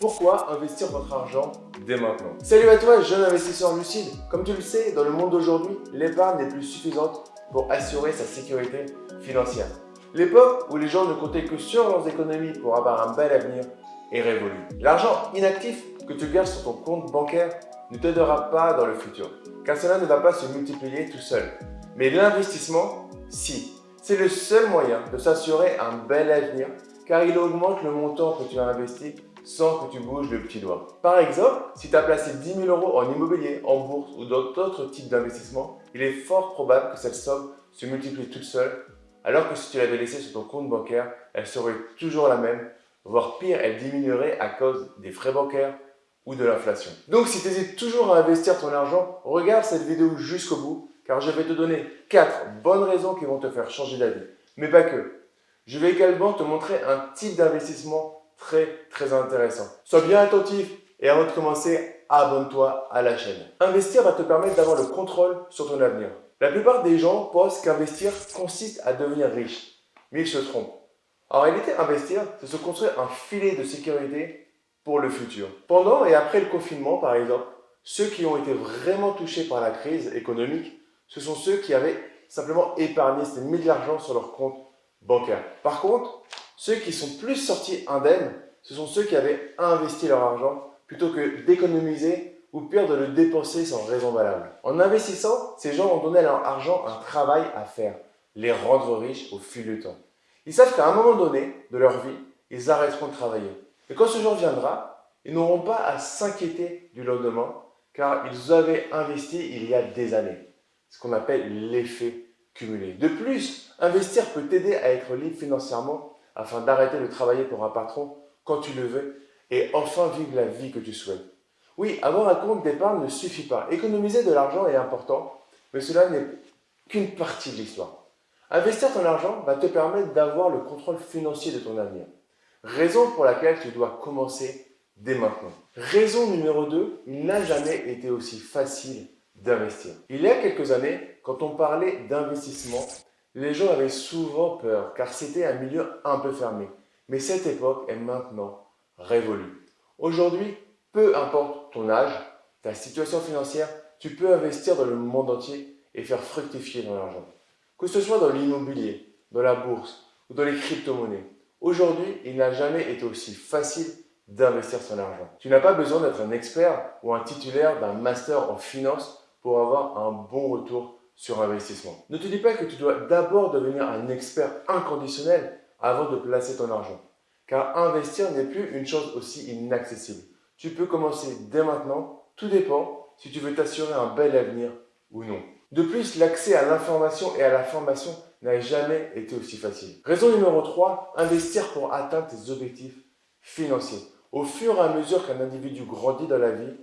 Pourquoi investir votre argent dès maintenant Salut à toi, jeune investisseur lucide. Comme tu le sais, dans le monde d'aujourd'hui, l'épargne n'est plus suffisante pour assurer sa sécurité financière. L'époque où les gens ne comptaient que sur leurs économies pour avoir un bel avenir est révolue. L'argent inactif que tu gardes sur ton compte bancaire ne t'aidera pas dans le futur, car cela ne va pas se multiplier tout seul. Mais l'investissement, si. C'est le seul moyen de s'assurer un bel avenir, car il augmente le montant que tu as investi sans que tu bouges le petit doigt. Par exemple, si tu as placé 10 000 euros en immobilier, en bourse ou dans d'autres types d'investissements, il est fort probable que cette somme se multiplie toute seule, alors que si tu l'avais laissée sur ton compte bancaire, elle serait toujours la même, voire pire, elle diminuerait à cause des frais bancaires ou de l'inflation. Donc si tu hésites toujours à investir ton argent, regarde cette vidéo jusqu'au bout, car je vais te donner 4 bonnes raisons qui vont te faire changer d'avis. Mais pas que. Je vais également te montrer un type d'investissement très très intéressant. Sois bien attentif et avant de commencer, abonne-toi à la chaîne. Investir va te permettre d'avoir le contrôle sur ton avenir. La plupart des gens pensent qu'investir consiste à devenir riche, mais ils se trompent. En réalité, investir, c'est se construire un filet de sécurité pour le futur. Pendant et après le confinement, par exemple, ceux qui ont été vraiment touchés par la crise économique, ce sont ceux qui avaient simplement épargné, c'était mis de l'argent sur leur compte bancaire. Par contre, ceux qui sont plus sortis indemnes, ce sont ceux qui avaient investi leur argent plutôt que d'économiser ou pire de le dépenser sans raison valable. En investissant, ces gens ont donné à leur argent un travail à faire, les rendre riches au fil du temps. Ils savent qu'à un moment donné de leur vie, ils arrêteront de travailler. Et quand ce jour viendra, ils n'auront pas à s'inquiéter du lendemain car ils avaient investi il y a des années. Ce qu'on appelle l'effet cumulé. De plus, investir peut t'aider à être libre financièrement afin d'arrêter de travailler pour un patron quand tu le veux et enfin vivre la vie que tu souhaites. Oui, avoir un compte d'épargne ne suffit pas. Économiser de l'argent est important, mais cela n'est qu'une partie de l'histoire. Investir ton argent va te permettre d'avoir le contrôle financier de ton avenir. Raison pour laquelle tu dois commencer dès maintenant. Raison numéro 2, il n'a jamais été aussi facile d'investir. Il y a quelques années, quand on parlait d'investissement, les gens avaient souvent peur car c'était un milieu un peu fermé. Mais cette époque est maintenant révolue. Aujourd'hui, peu importe ton âge, ta situation financière, tu peux investir dans le monde entier et faire fructifier ton argent. Que ce soit dans l'immobilier, dans la bourse ou dans les crypto-monnaies. Aujourd'hui, il n'a jamais été aussi facile d'investir son argent. Tu n'as pas besoin d'être un expert ou un titulaire d'un master en finance pour avoir un bon retour sur investissement. Ne te dis pas que tu dois d'abord devenir un expert inconditionnel avant de placer ton argent. Car investir n'est plus une chose aussi inaccessible. Tu peux commencer dès maintenant, tout dépend si tu veux t'assurer un bel avenir ou non. De plus, l'accès à l'information et à la formation n'a jamais été aussi facile. Raison numéro 3, investir pour atteindre tes objectifs financiers. Au fur et à mesure qu'un individu grandit dans la vie,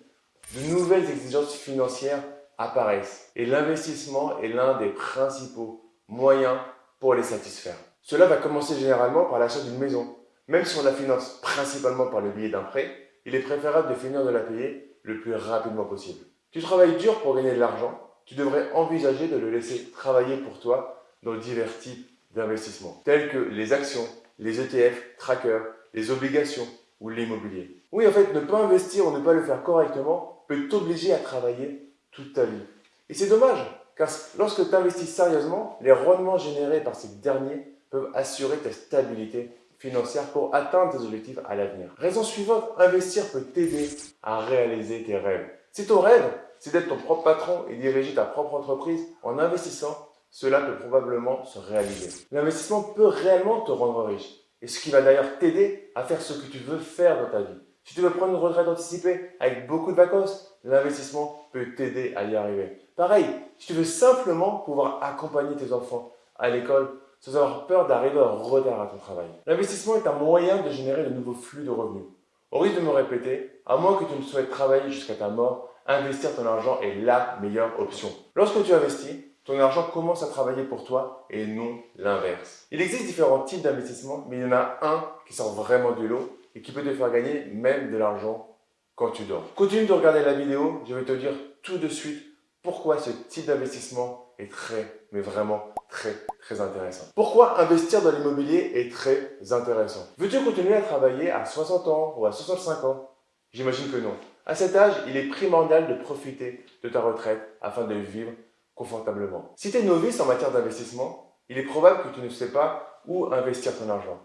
de nouvelles exigences financières apparaissent et l'investissement est l'un des principaux moyens pour les satisfaire. Cela va commencer généralement par l'achat d'une maison. Même si on la finance principalement par le biais d'un prêt, il est préférable de finir de la payer le plus rapidement possible. Tu travailles dur pour gagner de l'argent, tu devrais envisager de le laisser travailler pour toi dans divers types d'investissements, tels que les actions, les ETF, trackers, les obligations ou l'immobilier. Oui, en fait, ne pas investir ou ne pas le faire correctement peut t'obliger à travailler toute ta vie. Et c'est dommage, car lorsque tu investis sérieusement, les rendements générés par ces derniers peuvent assurer ta stabilité financière pour atteindre tes objectifs à l'avenir. Raison suivante, investir peut t'aider à réaliser tes rêves. Si ton rêve, c'est d'être ton propre patron et diriger ta propre entreprise, en investissant, cela peut probablement se réaliser. L'investissement peut réellement te rendre riche, et ce qui va d'ailleurs t'aider à faire ce que tu veux faire dans ta vie. Si tu veux prendre une retraite anticipée avec beaucoup de vacances, l'investissement peut t'aider à y arriver. Pareil, si tu veux simplement pouvoir accompagner tes enfants à l'école sans avoir peur d'arriver en retard à ton travail. L'investissement est un moyen de générer de nouveaux flux de revenus. Au risque de me répéter, à moins que tu ne souhaites travailler jusqu'à ta mort, investir ton argent est la meilleure option. Lorsque tu investis, ton argent commence à travailler pour toi et non l'inverse. Il existe différents types d'investissements, mais il y en a un qui sort vraiment de l'eau et qui peut te faire gagner même de l'argent quand tu dors. Continue de regarder la vidéo, je vais te dire tout de suite pourquoi ce type d'investissement est très mais vraiment très très intéressant. Pourquoi investir dans l'immobilier est très intéressant? Veux-tu continuer à travailler à 60 ans ou à 65 ans? J'imagine que non. À cet âge, il est primordial de profiter de ta retraite afin de vivre confortablement. Si tu es novice en matière d'investissement, il est probable que tu ne sais pas où investir ton argent.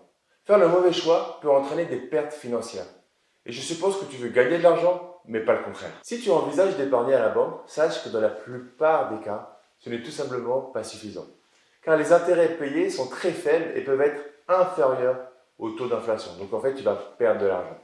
Faire le mauvais choix peut entraîner des pertes financières. Et je suppose que tu veux gagner de l'argent, mais pas le contraire. Si tu envisages d'épargner à la banque, sache que dans la plupart des cas, ce n'est tout simplement pas suffisant. Car les intérêts payés sont très faibles et peuvent être inférieurs au taux d'inflation. Donc en fait, tu vas perdre de l'argent.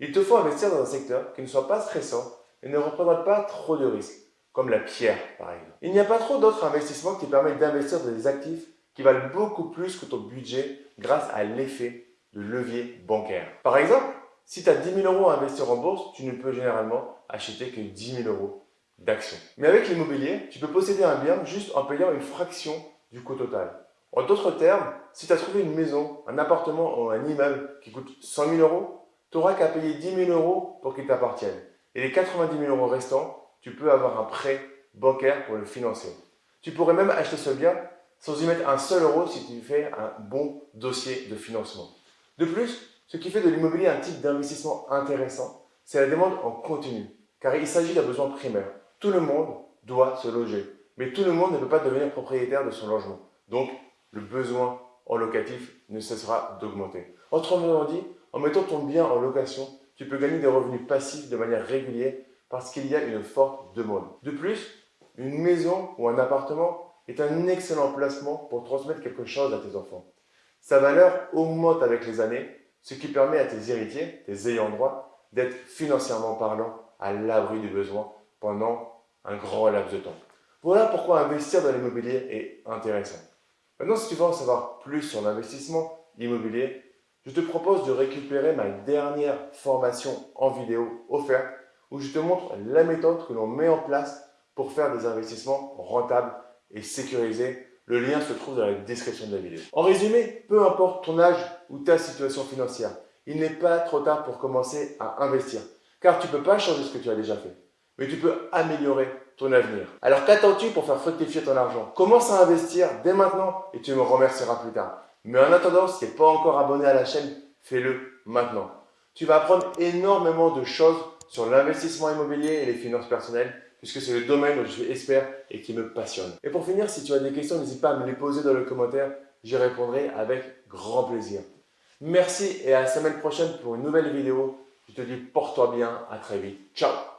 Il te faut investir dans un secteur qui ne soit pas stressant et ne représente pas trop de risques, comme la pierre par exemple. Il n'y a pas trop d'autres investissements qui permettent d'investir dans des actifs qui valent beaucoup plus que ton budget grâce à l'effet de levier bancaire. Par exemple, si tu as 10 000 euros à investir en bourse, tu ne peux généralement acheter que 10 000 euros d'actions. Mais avec l'immobilier, tu peux posséder un bien juste en payant une fraction du coût total. En d'autres termes, si tu as trouvé une maison, un appartement ou un immeuble qui coûte 100 000 euros, tu n'auras qu'à payer 10 000 euros pour qu'il t'appartienne. Et les 90 000 euros restants, tu peux avoir un prêt bancaire pour le financer. Tu pourrais même acheter ce bien sans y mettre un seul euro si tu fais un bon dossier de financement. De plus, ce qui fait de l'immobilier un type d'investissement intéressant, c'est la demande en continu, car il s'agit d'un besoin primaire. Tout le monde doit se loger, mais tout le monde ne peut pas devenir propriétaire de son logement. Donc, le besoin en locatif ne cessera d'augmenter. Autrement dit, en mettant ton bien en location, tu peux gagner des revenus passifs de manière régulière parce qu'il y a une forte demande. De plus, une maison ou un appartement est un excellent placement pour transmettre quelque chose à tes enfants. Sa valeur augmente avec les années, ce qui permet à tes héritiers, tes ayants droit, d'être financièrement parlant à l'abri du besoin pendant un grand laps de temps. Voilà pourquoi investir dans l'immobilier est intéressant. Maintenant, si tu veux en savoir plus sur l'investissement immobilier, je te propose de récupérer ma dernière formation en vidéo offerte où je te montre la méthode que l'on met en place pour faire des investissements rentables et sécurisés. Le lien se trouve dans la description de la vidéo. En résumé, peu importe ton âge ou ta situation financière, il n'est pas trop tard pour commencer à investir. Car tu ne peux pas changer ce que tu as déjà fait, mais tu peux améliorer ton avenir. Alors qu'attends-tu pour faire fructifier ton argent? Commence à investir dès maintenant et tu me remercieras plus tard. Mais en attendant, si tu n'es pas encore abonné à la chaîne, fais-le maintenant. Tu vas apprendre énormément de choses sur l'investissement immobilier et les finances personnelles, puisque c'est le domaine où je suis expert et qui me passionne. Et pour finir, si tu as des questions, n'hésite pas à me les poser dans le commentaire, j'y répondrai avec grand plaisir. Merci et à la semaine prochaine pour une nouvelle vidéo. Je te dis porte-toi bien, à très vite. Ciao